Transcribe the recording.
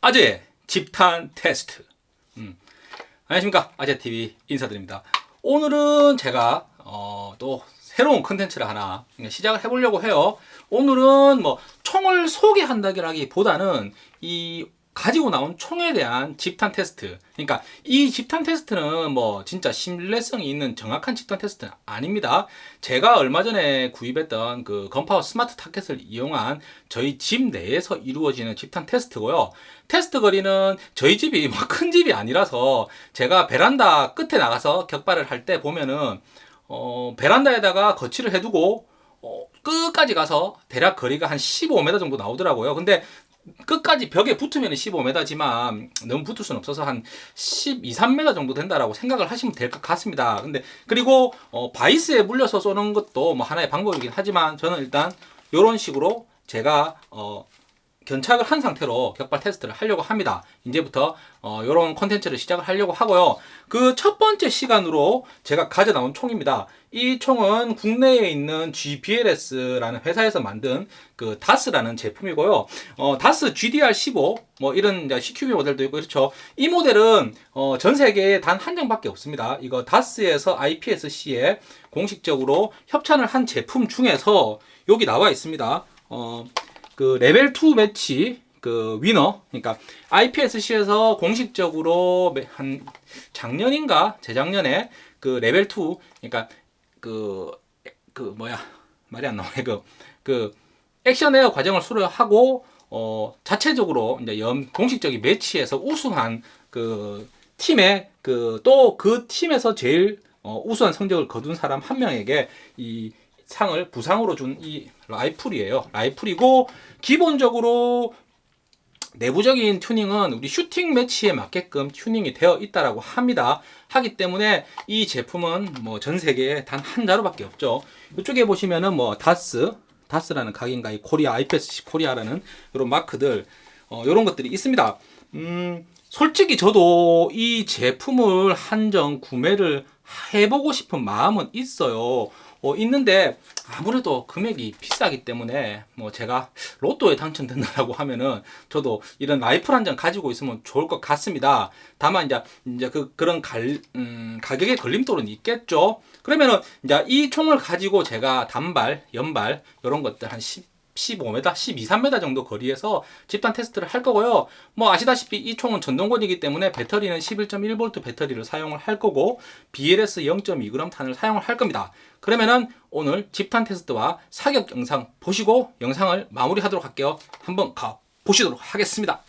아재 집탄 테스트. 음. 안녕하십니까 아재TV 인사드립니다. 오늘은 제가 어, 또 새로운 컨텐츠를 하나 시작을 해보려고 해요. 오늘은 뭐 총을 소개한다기보다는 이 가지고 나온 총에 대한 집탄 테스트. 그러니까 이 집탄 테스트는 뭐 진짜 신뢰성이 있는 정확한 집탄 테스트는 아닙니다. 제가 얼마 전에 구입했던 그 건파워 스마트 타켓을 이용한 저희 집 내에서 이루어지는 집탄 테스트고요. 테스트 거리는 저희 집이 뭐 큰 집이 아니라서 제가 베란다 끝에 나가서 격발을 할 때 보면은 어 베란다에다가 거치를 해두고 어, 끝까지 가서 대략 거리가 한 15m 정도 나오더라고요. 근데 끝까지 벽에 붙으면 15m지만 너무 붙을 수는 없어서 한 12, 3m 정도 된다라고 생각을 하시면 될 것 같습니다. 근데 그리고 어, 바이스에 물려서 쏘는 것도 뭐 하나의 방법이긴 하지만 저는 일단 이런 식으로 제가 어, 견착을 한 상태로 격발 테스트를 하려고 합니다. 이제부터 어, 이런 컨텐츠를 시작을 하려고 하고요. 그 첫 번째 시간으로 제가 가져 나온 총입니다. 이 총은 국내에 있는 GBLS라는 회사에서 만든 그 다스라는 제품이고요. 어, 다스 GDR15 뭐 이런 CQB 모델도 있고 그렇죠. 이 모델은 어, 전 세계에 단 한 장밖에 없습니다. 이거 다스에서 IPSC에 공식적으로 협찬을 한 제품 중에서 여기 나와 있습니다. 어, 그 레벨 2 매치 그 winner 그러니까 IPSC에서 공식적으로 한 작년인가? 재작년에 그 레벨 2 그러니까 그그 그 뭐야? 말이 안 나오네 그, 그 action air 과정을 수료하고 어 자체적으로 이제 연 공식적인 매치에서 우승한 그 팀의 그 또그 팀에서 제일 어 우수한 성적을 거둔 사람 한 명에게 이 상을 부상으로 준 이 라이플이에요. 라이플이고 기본적으로 내부적인 튜닝은 우리 슈팅 매치에 맞게끔 튜닝이 되어 있다라고 합니다. 하기 때문에 이 제품은 뭐 전 세계에 단 한 자루밖에 없죠. 이쪽에 보시면은 뭐 다스, 다스라는 각인과 이 코리아 IPSC 코리아라는 이런 마크들 어, 이런 것들이 있습니다. 음, 솔직히 저도 이 제품을 한정 구매를 해보고 싶은 마음은 있어요. 어, 있는데 아무래도 금액이 비싸기 때문에 뭐 제가 로또에 당첨된다고 하면은 저도 이런 라이플 한 장 가지고 있으면 좋을 것 같습니다. 다만 이제 이제 그 그런 갈, 음, 가격의 걸림돌은 있겠죠. 그러면은 이제 이 총을 가지고 제가 단발, 연발 이런 것들 한 10, 15m, 12, 3m 정도 거리에서 집단 테스트를 할 거고요. 뭐 아시다시피 이 총은 전동권이기 때문에 배터리는 11.1V 배터리를 사용을 할 거고 BLS 0.2g 탄을 사용을 할 겁니다. 그러면은 오늘 집탄 테스트와 사격 영상 보시고 영상을 마무리하도록 할게요. 한번 가 보시도록 하겠습니다.